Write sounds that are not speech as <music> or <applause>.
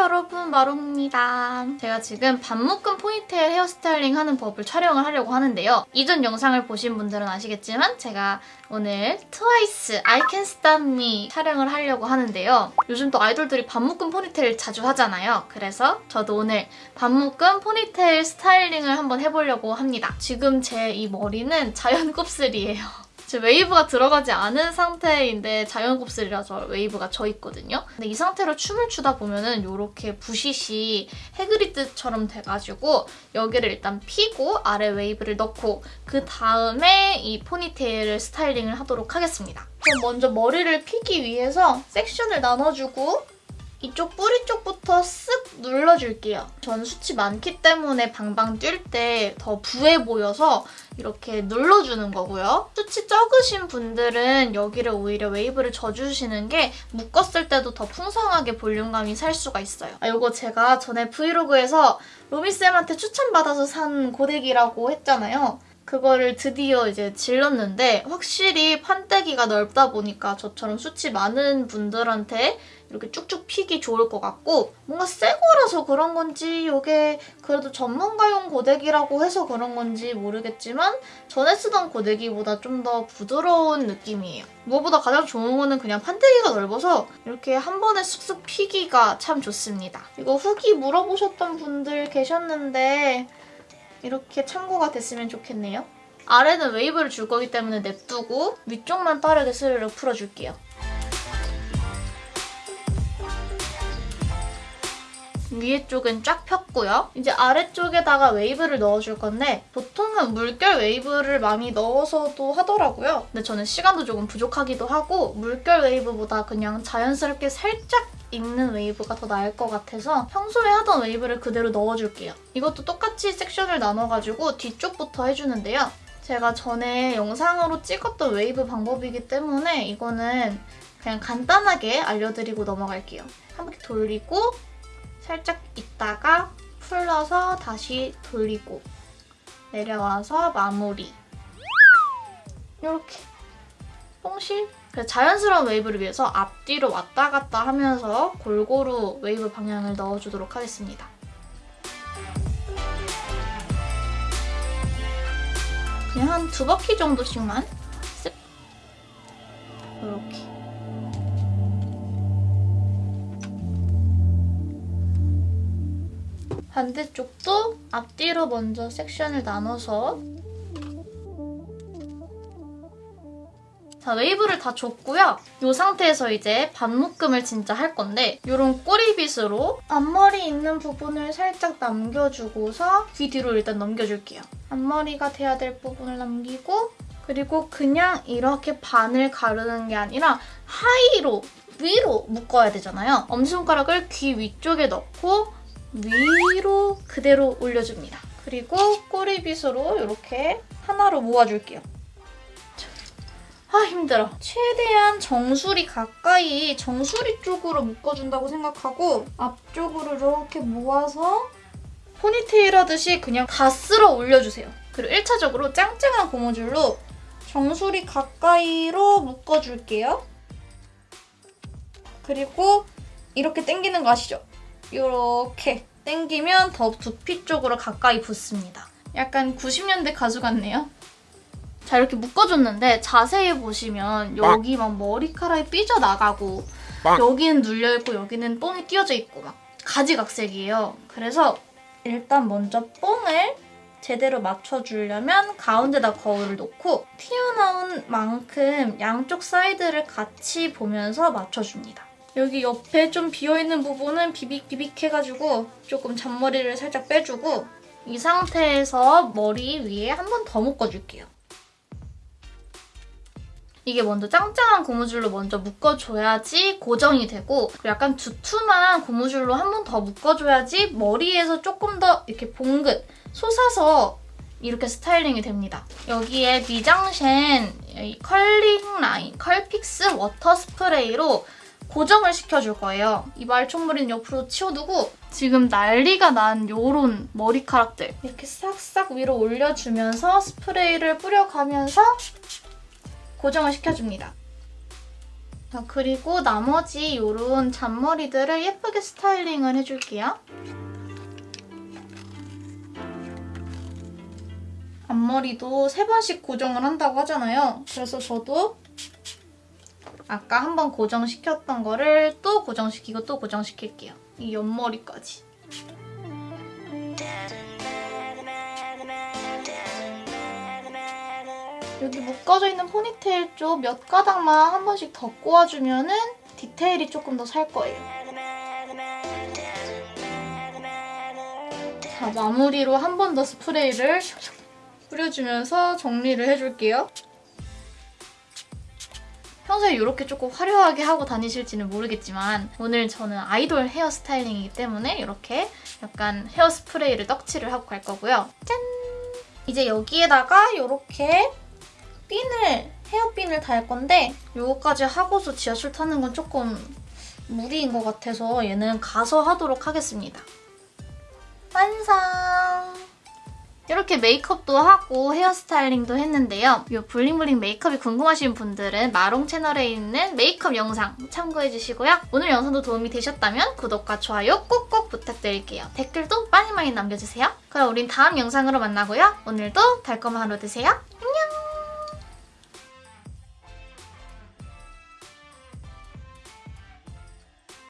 여러분 마롱입니다. 제가 지금 반묶음 포니테일 헤어스타일링 하는 법을 촬영을 하려고 하는데요. 이전 영상을 보신 분들은 아시겠지만 제가 오늘 트와이스 I Can Stop Me 촬영을 하려고 하는데요. 요즘 또 아이돌들이 반묶음 포니테일 자주 하잖아요. 그래서 저도 오늘 반묶음 포니테일 스타일링을 한번 해보려고 합니다. 지금 제 이 머리는 자연 <laughs> 곱슬이에요. 지금 웨이브가 들어가지 않은 상태인데 자연 곱슬이라서 웨이브가 져 있거든요. 근데 이 상태로 춤을 추다 보면은 이렇게 부시시 해그리드처럼 돼가지고 여기를 일단 피고 아래 웨이브를 넣고 그 다음에 이 포니테일을 스타일링을 하도록 하겠습니다. 그럼 먼저 머리를 피기 위해서 섹션을 나눠주고 이쪽 뿌리 쪽부터 쓱 눌러줄게요. 전 숱이 많기 때문에 방방 뛸 때 더 부해 보여서 이렇게 눌러주는 거고요. 숱이 적으신 분들은 여기를 오히려 웨이브를 져주시는 게 묶었을 때도 더 풍성하게 볼륨감이 살 수가 있어요. 아, 이거 제가 전에 브이로그에서 로미쌤한테 추천받아서 산 고데기라고 했잖아요. 그거를 드디어 이제 질렀는데 확실히 판때기가 넓다 보니까 저처럼 숱이 많은 분들한테 이렇게 쭉쭉 피기 좋을 것 같고 뭔가 새 거라서 그런 건지 이게 그래도 전문가용 고데기라고 해서 그런 건지 모르겠지만 전에 쓰던 고데기보다 좀 더 부드러운 느낌이에요. 무엇보다 가장 좋은 거는 그냥 판때기가 넓어서 이렇게 한 번에 쑥쑥 피기가 참 좋습니다. 이거 후기 물어보셨던 분들 계셨는데 이렇게 참고가 됐으면 좋겠네요. 아래는 웨이브를 줄 거기 때문에 냅두고 위쪽만 빠르게 스르르 풀어줄게요. 위에 쪽은 쫙 폈고요. 이제 아래쪽에다가 웨이브를 넣어줄 건데 보통은 물결 웨이브를 많이 넣어서도 하더라고요. 근데 저는 시간도 조금 부족하기도 하고 물결 웨이브보다 그냥 자연스럽게 살짝 있는 웨이브가 더 나을 것 같아서 평소에 하던 웨이브를 그대로 넣어줄게요. 이것도 똑같이 섹션을 나눠가지고 뒤쪽부터 해주는데요. 제가 전에 영상으로 찍었던 웨이브 방법이기 때문에 이거는 그냥 간단하게 알려드리고 넘어갈게요. 한 바퀴 돌리고 살짝 있다가 풀러서 다시 돌리고 내려와서 마무리. 이렇게. 뽕실? 자연스러운 웨이브를 위해서 앞뒤로 왔다 갔다 하면서 골고루 웨이브 방향을 넣어주도록 하겠습니다. 그냥 한 두 바퀴 정도씩만 쓱. 이렇게 반대쪽도 앞뒤로 먼저 섹션을 나눠서 자, 웨이브를 다 줬고요. 이 상태에서 이제 반묶음을 진짜 할 건데 이런 꼬리빗으로 앞머리 있는 부분을 살짝 남겨주고서 귀 뒤로 일단 넘겨줄게요. 앞머리가 돼야 될 부분을 남기고 그리고 그냥 이렇게 반을 가르는 게 아니라 하이로 위로 묶어야 되잖아요. 엄지손가락을 귀 위쪽에 넣고 위로 그대로 올려줍니다. 그리고 꼬리빗으로 이렇게 하나로 모아줄게요. 아 힘들어. 최대한 정수리 가까이 정수리 쪽으로 묶어준다고 생각하고 앞쪽으로 이렇게 모아서 포니테일 하듯이 그냥 다 쓸어 올려주세요. 그리고 1차적으로 짱짱한 고무줄로 정수리 가까이로 묶어줄게요. 그리고 이렇게 당기는 거 아시죠? 이렇게 당기면 더 두피 쪽으로 가까이 붙습니다. 약간 90년대 가수 같네요. 자 이렇게 묶어줬는데 자세히 보시면 여기 막 머리카락이 삐져나가고 여기는 눌려있고 여기는 뽕이 띄어져 있고 막 가지각색이에요. 그래서 일단 먼저 뽕을 제대로 맞춰주려면 가운데다 거울을 놓고 튀어나온 만큼 양쪽 사이드를 같이 보면서 맞춰줍니다. 여기 옆에 좀 비어있는 부분은 비빅비빅 해가지고 조금 잔머리를 살짝 빼주고 이 상태에서 머리 위에 한 번 더 묶어줄게요. 이게 먼저 짱짱한 고무줄로 먼저 묶어줘야지 고정이 되고 약간 두툼한 고무줄로 한 번 더 묶어줘야지 머리에서 조금 더 이렇게 봉긋 솟아서 이렇게 스타일링이 됩니다. 여기에 미장센 컬링 라인 컬픽스 워터 스프레이로 고정을 시켜줄 거예요. 이 말총머리는 옆으로 치워두고 지금 난리가 난 요런 머리카락들 이렇게 싹싹 위로 올려주면서 스프레이를 뿌려가면서 고정을 시켜줍니다. 자, 그리고 나머지 요런 잔머리들을 예쁘게 스타일링을 해줄게요. 앞머리도 세 번씩 고정을 한다고 하잖아요. 그래서 저도 아까 한번 고정시켰던 거를 또 고정시키고 또 고정시킬게요. 이 옆머리까지. 여기 묶어져 있는 포니테일 쪽 몇 가닥만 한 번씩 더 꼬아주면 은 디테일이 조금 더 살 거예요. 자, 마무리로 한 번 더 스프레이를 뿌려주면서 정리를 해줄게요. 평소에 이렇게 조금 화려하게 하고 다니실지는 모르겠지만 오늘 저는 아이돌 헤어 스타일링이기 때문에 이렇게 약간 헤어 스프레이를 떡칠을 하고 갈 거고요. 짠! 이제 여기에다가 이렇게 핀을, 헤어핀을 달 건데 이거까지 하고서 지하철 타는 건 조금 무리인 것 같아서 얘는 가서 하도록 하겠습니다. 완성! 이렇게 메이크업도 하고 헤어스타일링도 했는데요. 이 블링블링 메이크업이 궁금하신 분들은 마롱 채널에 있는 메이크업 영상 참고해주시고요. 오늘 영상도 도움이 되셨다면 구독과 좋아요 꼭꼭 부탁드릴게요. 댓글도 많이 많이 남겨주세요. 그럼 우린 다음 영상으로 만나고요. 오늘도 달콤한 하루 되세요.